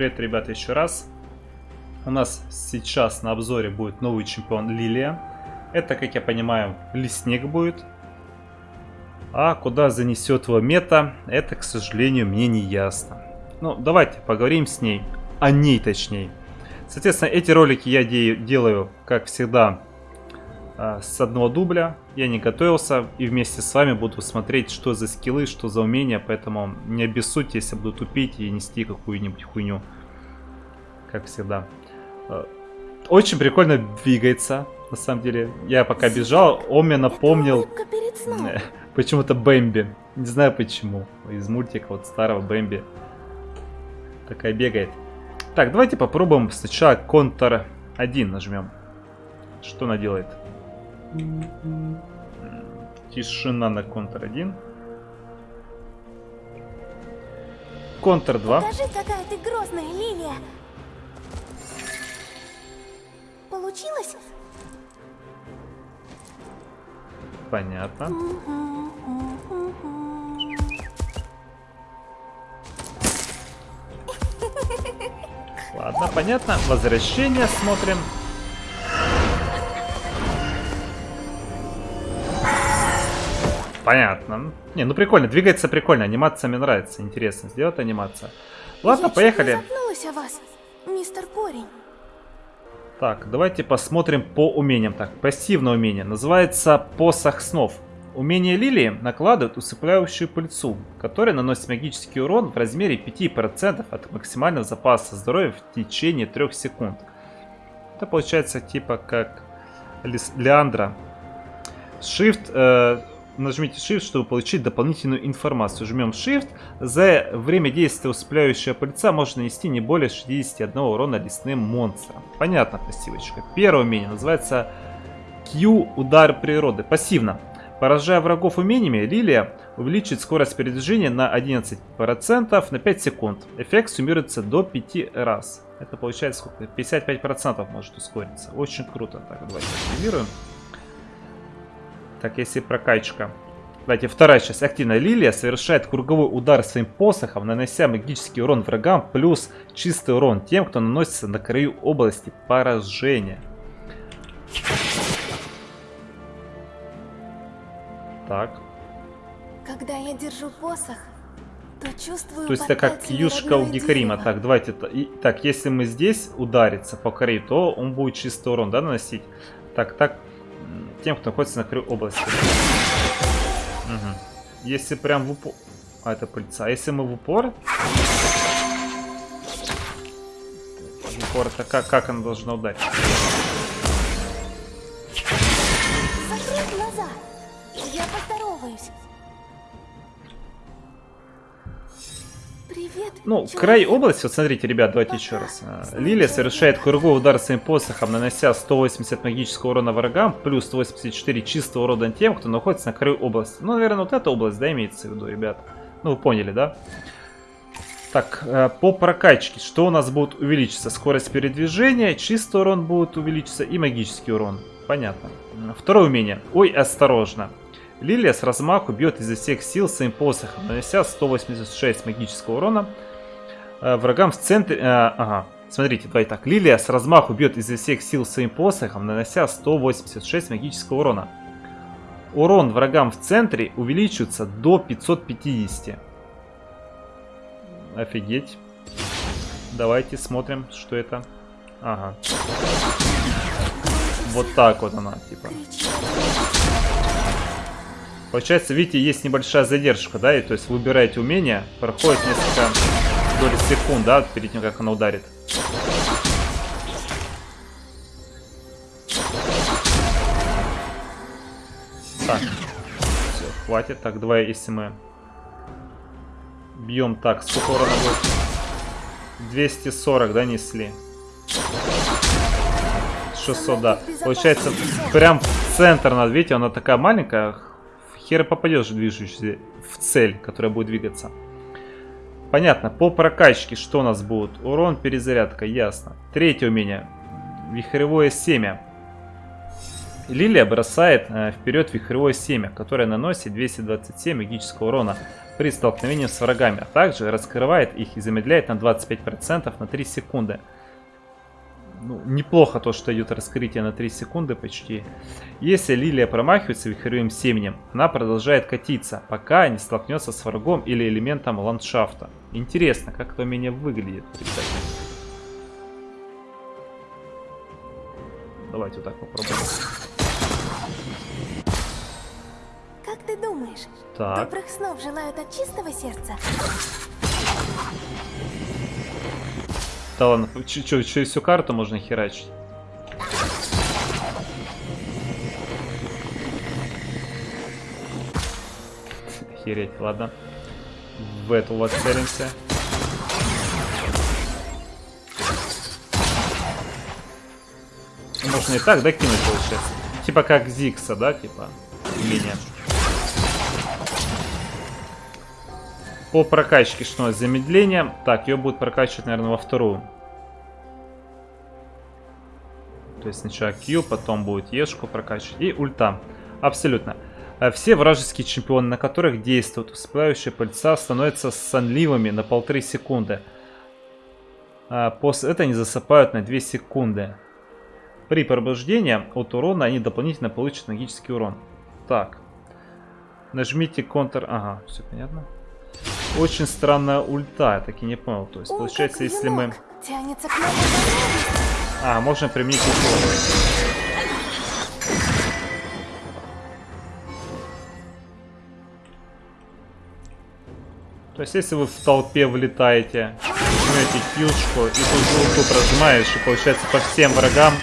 привет, ребята, еще раз. У нас сейчас на обзоре будет новый чемпион Лилия. Это, как я понимаю, лесник будет. А куда занесет его мета, это, к сожалению, мне не ясно. Ну, давайте поговорим с ней. О ней, точнее. Соответственно, эти ролики я де делаю, как всегда, а, с одного дубля. Я не готовился и вместе с вами буду смотреть, что за скиллы, что за умения. Поэтому не обессудьте, если буду тупить и нести какую-нибудь хуйню. Как всегда. А, очень прикольно двигается, на самом деле. Я пока бежал, он мне напомнил почему-то Бэмби. Не знаю почему. Из мультика вот старого Бэмби. Такая бегает. Так, давайте попробуем сначала Контр 1 нажмем. Что она делает? Тишина на Контр 1. Контр 2. Покажи, какая ты грозная, Лилия. Получилось? Понятно. Ладно, понятно. Возвращение смотрим. Понятно. Не, ну прикольно. Двигается прикольно. Анимация мне нравится. Интересно. Сделать анимация. Ладно, Я поехали. запнулась о вас, мистер Порень. Так, давайте посмотрим по умениям. Так, пассивное умение. Называется посох снов. Умение Лилии накладывает усыпляющую пыльцу, которая наносит магический урон в размере 5% от максимального запаса здоровья в течение 3 секунд. Это получается типа как Лис- Леандра. Shift, э, нажмите Shift, чтобы получить дополнительную информацию. Жмем Shift. За время действия усыпляющая пыльца может нанести не более 61 урона лесным монстрам. Понятно, пассивочка. Первое умение называется Q удар природы. Пассивно. Поражая врагов умениями, Лилия увеличит скорость передвижения на 11% на 5 секунд. Эффект суммируется до 5 раз. Это получается сколько? 55% может ускориться. Очень круто. Так, давайте активируем. Так, если прокачка. Давайте, вторая часть. Активная Лилия совершает круговой удар своим посохом, нанося магический урон врагам, плюс чистый урон тем, кто наносится на краю области поражения. Так. Когда я держу посох, то чувствую То есть это как юшка у дерево. Так, давайте. и- так, если мы здесь удариться по корее, то он будет чистый урон, да, наносить? Так, так. Тем, кто находится на краю области. Мгм. Если прям в упор... А, это пыльца. Если мы в упор... В упор, это как, как она должна ударить? Закрыть глаза. Я поздороваюсь. Привет. Ну, человек. край области, вот смотрите, ребят, давайте еще раз. А, Лилия совершает круговой удар своим посохом, нанося 180 магического урона врагам, плюс 184 чистого урона тем, кто находится на краю области. Ну, наверное, вот эта область, да, имеется в виду, ребят. Ну, вы поняли, да? Так, э, по прокачке, что у нас будет увеличиться? Скорость передвижения, чистый урон будет увеличиться и магический урон. Понятно. Второе умение. Ой, осторожно. Лилия с размаху бьет изо всех сил своим посохом, нанося 186 магического урона э, врагам в центре... э, ага, смотрите, давайте так. Лилия с размаху бьет изо всех сил своим посохом, нанося 186 магического урона. Урон врагам в центре увеличивается до 550. Офигеть. Давайте смотрим, что это. Ага. Вот так вот она, типа. Получается, видите, есть небольшая задержка, да, и то есть вы выбираете умение, проходит несколько доли секунд, да, перед тем, как она ударит. Так, все, хватит. Так, давай, если мы бьем так, сколько урона будет? 240, да, несли? 600, да. Получается, прям в центр надо, видите, она такая маленькая, хер попадешь движущийся в цель, которая будет двигаться. Понятно, по прокачке что у нас будет? Урон, перезарядка, ясно. Третье умение. Вихревое семя. Лилия бросает э, вперед вихревое семя, которое наносит 227 магического урона при столкновении с врагами, а также раскрывает их и замедляет на 25% на 3 секунды. Ну, неплохо то, что идет раскрытие на 3 секунды почти. Если Лилия промахивается вихревым семенем, она продолжает катиться, пока не столкнется с врагом или элементом ландшафта. Интересно, как это умение выглядит, кстати. Давайте вот так попробуем. Как ты думаешь, Так. добрых снов желают от чистого сердца? Да ладно, ч- чё, через всю карту можно херачить? Охереть, ладно. В эту вот целимся. Можно и так, да, кинуть, получается? Типа как Зикса, да, типа? Умение. По прокачке что у нас? Замедление. Так, ее будет прокачивать, наверное, во вторую. То есть сначала Q, потом будет Ешку прокачивать. И ульта. Абсолютно. А Все вражеские чемпионы, на которых действуют всплывающие пыльца, становятся сонливыми на полторы секунды. А после этого они засыпают на 2 секунды. При пробуждении от урона они дополнительно получат магический урон. Так. Нажмите Ctrl... Ага, все понятно. Очень странная ульта, я так и не понял. То есть, Он получается, если мы... А, можно применить укол. То есть, если вы в толпе влетаете, жмете килшку и тут ульту прожимаешь, и получается по всем врагам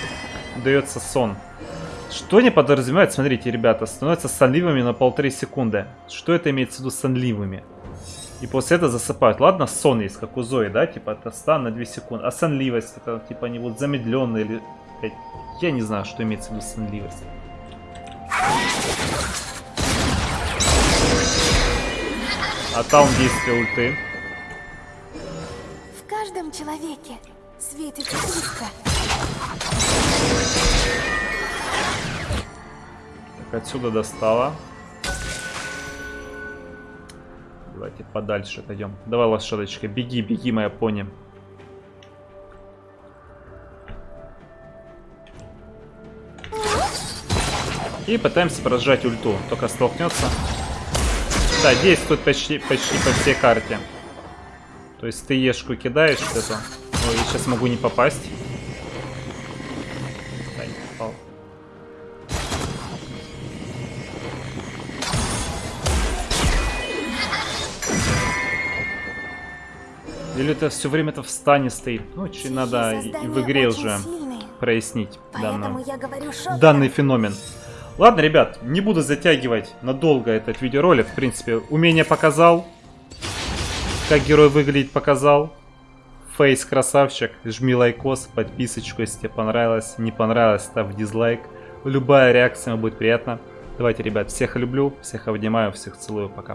дается сон. Что не подразумевает, смотрите, ребята, становятся сонливыми на полторы секунды. Что это имеется в виду сонливыми? И после этого засыпают. Ладно, сон есть, как у Зои, да? Типа, это стан на 2 секунды. А сонливость, это типа они вот замедленные или... Я не знаю, что имеется в виду сонливость. А таун действия ульты. В каждом человеке светится искра. Так, отсюда достала. Давайте подальше отойдем. Давай, лошадочка, беги, беги, моя пони. И пытаемся прожать ульту. Только столкнется. Да, действует почти, почти по всей карте. То есть ты ешку кидаешь эту. Ой, я сейчас могу не попасть. Или это все время это в стане стоит? Ну, че Чьи надо и- в игре очень уже сильные, прояснить данную я говорю данный феномен. Ладно, ребят, не буду затягивать надолго этот видеоролик. В принципе, умение показал. Как герой выглядит, показал. Фейс красавчик. Жми лайкос, подписочку, если тебе понравилось. Не понравилось, ставь дизлайк. Любая реакция будет приятна. Давайте, ребят, всех люблю, всех обнимаю, всех целую. Пока.